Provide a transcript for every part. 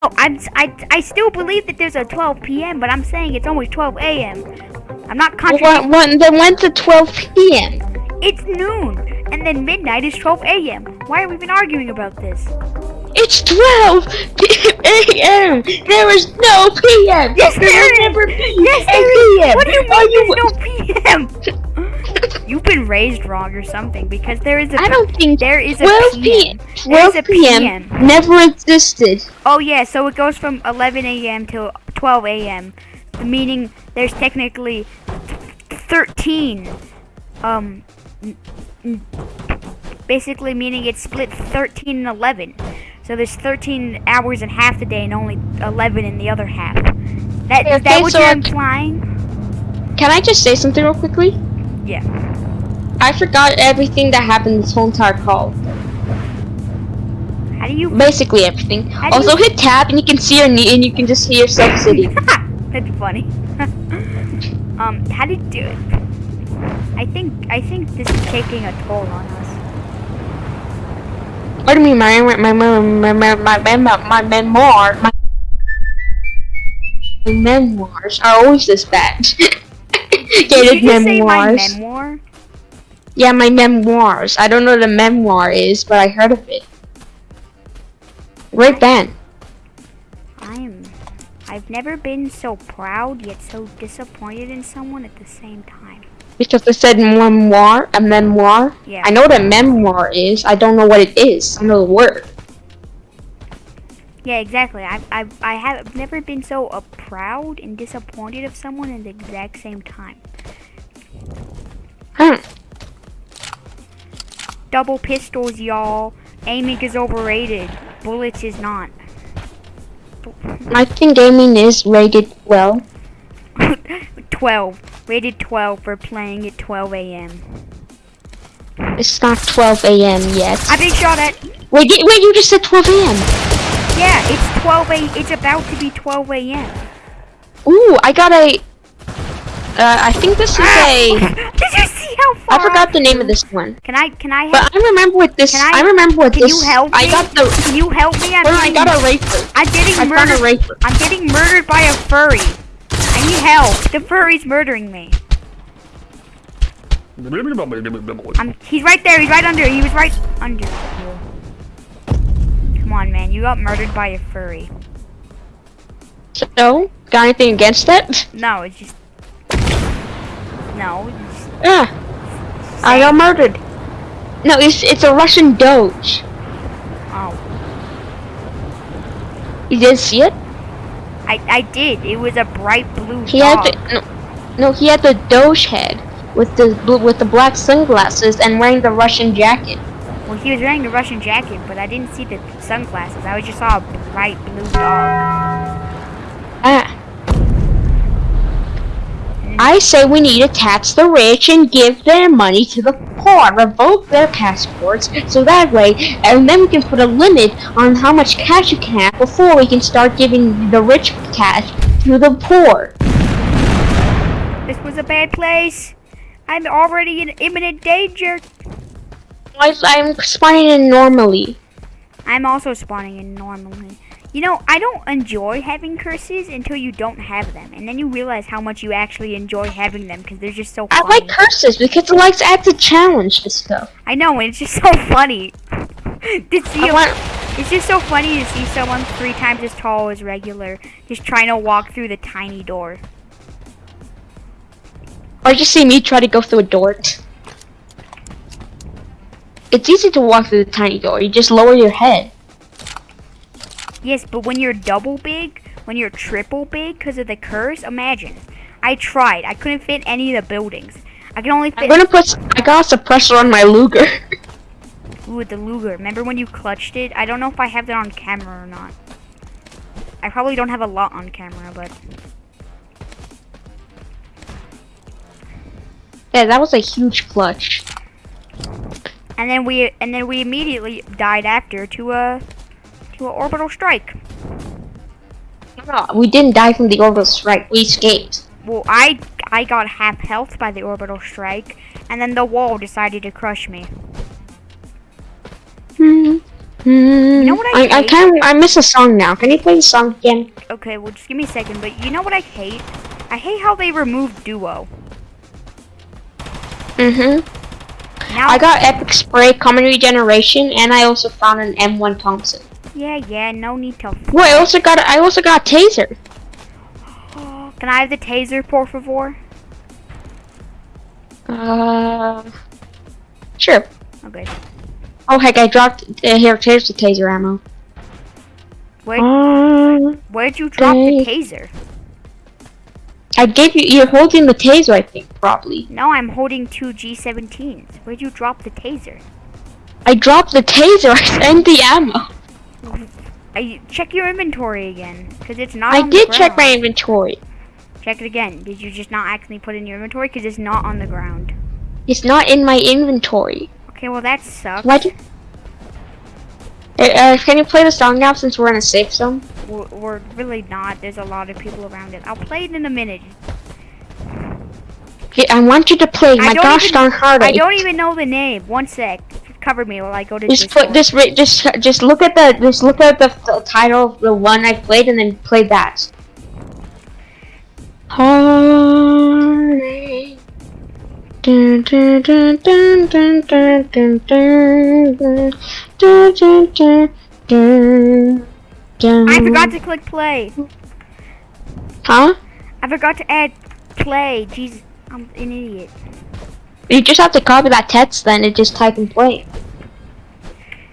Oh, I'm, I, I still believe that there's a 12 p.m., but I'm saying it's almost 12 a.m. I'm not Well, contradicting. what, what, then when's the 12 p.m.? It's noon, and then midnight is 12 a.m. Why are we even arguing about this? It's 12 a.m. There is no p.m. Yes, there there will never be Yes, a there is. p.m. What do you mean Are there's no p.m.? You've been raised wrong or something because there is a. I don't think There is a 12 p.m. p.m. 12 a p.m. PM. never existed. Oh yeah, so it goes from 11 a.m. to 12 a.m. Meaning there's technically 13. Um, basically meaning it's split 13 and 11. So there's 13 hours in half the day and only 11 in the other half. That is that Okay, what so you're implying? Can I just say something real quickly? Yeah. I forgot everything that happened this whole entire call. How do you? Basically everything. Also hit tab and you can see your knee and you can just hear yourself sitting. That's funny. um, how did you do it? I think I think this is taking a toll on us. What do you mean, my my my my my my my, my, my memoir my memoirs are always this bad. Did you say my memoir? yeah, my memoirs. I don't know what a memoir is, but I heard of it. Great band. I'm. I've never been so proud yet so disappointed in someone at the same time. Because they said memoir, a memoir. Yeah. I know what a memoir is. I don't know what it is. I know the word. Yeah, exactly. I've, I've, I have never been so uh, proud and disappointed of someone at the exact same time. Hmm. Double pistols, y'all. Aiming is overrated. Bullets is not. I think gaming is rated well. 12. Rated 12 for playing at 12 a.m. It's not 12 a.m. yet. I've been shot at. Wait, wait, you just said 12 a.m. Yeah, it's 12 a. It's about to be 12 a.m. Ooh, I got a. Uh, I think this is a. Did you see how far? I forgot the name of this one, Can I? Can I? but I remember what this. Can I, I- remember what Can this. you help I me? got the. Can you help me? I'm Hold I got a raper. I'm getting I found murdered. a raper. I'm getting murdered by a furry. I need help. The furry's murdering me. I'm, he's right there. He's right under. He was right under. Come on, man. You got murdered by a furry. So, got anything against that? No, it's just. No. It's just, Yeah, I got murdered. No, it's it's a Russian Doge. oh. You didn't see it? I, I did. It was a bright blue He dog. had the no, no, he had the Doge head with the bl- with the black sunglasses and wearing the Russian jacket. Well, he was wearing a Russian jacket, but I didn't see the sunglasses. I just saw a bright blue dog. Ah. I say we need to tax the rich and give their money to the poor, revoke their passports, so that way, and then we can put a limit on how much cash you can have before we can start giving the rich cash to the poor. This was a bad place. I'm already in imminent danger. I, I'm spawning in normally. I'm also spawning in normally. You know, I don't enjoy having curses until you don't have them, and then you realize how much you actually enjoy having them because they're just so Funny. I like curses because it likes adds a challenge to stuff. I know, and it's just so funny. to see want it's just so funny to see someone three times as tall as regular just trying to walk through the tiny door. or just see me try to go through a door. It's easy to walk through the tiny door. You just lower your head. Yes, but when you're double big, when you're triple big because of the curse, imagine. I tried. I couldn't fit any of the buildings. I can only I'm gonna put. I got a suppressor on my Luger. Ooh, the Luger. Remember when you clutched it? I don't know if I have that on camera or not. I probably don't have a lot on camera, but yeah, that was a huge clutch. And then we and then we immediately died after to a to a orbital strike. No, we didn't die from the orbital strike. We escaped. Well, I I got half health by the orbital strike, and then the wall decided to crush me. Hmm. You know what I I, I kind of I miss a song now. Can you play the song again? Okay, well just give me a second. But you know what I hate? I hate how they removed duo. Mm-hmm. Now I got Epic Spray, Common Regeneration, and I also found an M1 Thompson. Yeah, yeah. No need to. Well, I also got I also got a Taser. Can I have the taser, por favor? Uh, sure. Okay. Oh heck, I dropped uh, here. Here's the Taser ammo. Where Uh, where'd you drop the taser? I gave you. You're holding the Taser, I think, probably. No, I'm holding two G17s. Where'd you drop the taser? I dropped the Taser and the ammo. I check your inventory again, cause it's not. I on the did check my inventory. Check it again. Did you just not actually put in your inventory? Cause it's not on the ground. It's not in my inventory. Okay, well that sucks. What? Uh, uh, can you play the song now since we're in a safe zone? We're, we're really not. There's a lot of people around it. I'll play it in a minute. Okay, I want you to play my gosh even- darn heart. I don't even know the name. One sec. Cover me while I go to Just put this. ri- Just just look at the just look at the, the title of the one I played and then play that. Heartache. Dun, dun, dun, dun, dun, dun, dun, dun, dun, dun, dun, dun, dun. I forgot to click play. Huh? I forgot to add play. Jesus, I'm an idiot. You just have to copy that text then and just type and play.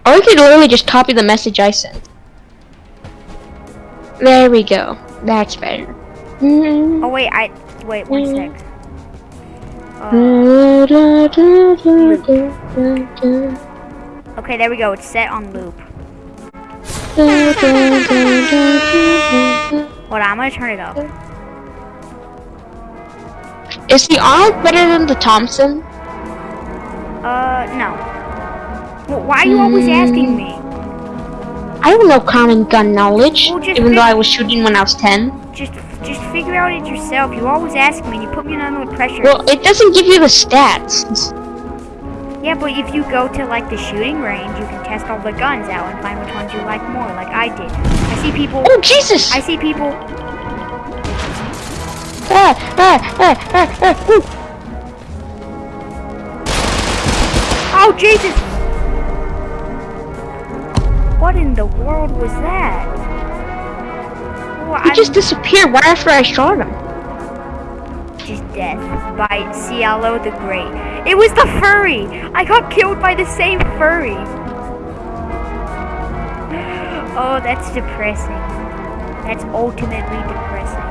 Or you could literally just copy the message I sent. There we go. That's better. Oh wait, I wait one sec. Uh, okay, there we go. It's set on loop. Hold on, I'm gonna turn it up. Is the Arnold better than the Thompson? Uh, no. Well, why are you always asking me? I have no common gun knowledge, Well, even though I was shooting when I was 10. Just, just figure out it yourself. You always ask me, and you put me under pressure. Well, it doesn't give you the stats. Yeah, but if you go to like the shooting range, you can test all the guns out and find which ones you like more, like I did. I see people. Oh, Jesus! I see people. Ah, ah, ah, ah, ah, ooh. Oh Jesus! What in the world was that? Well, He I just disappeared right after I shot him. Just death by Cielo the Great. It was the furry. I got killed by the same furry. Oh, that's depressing. That's ultimately depressing.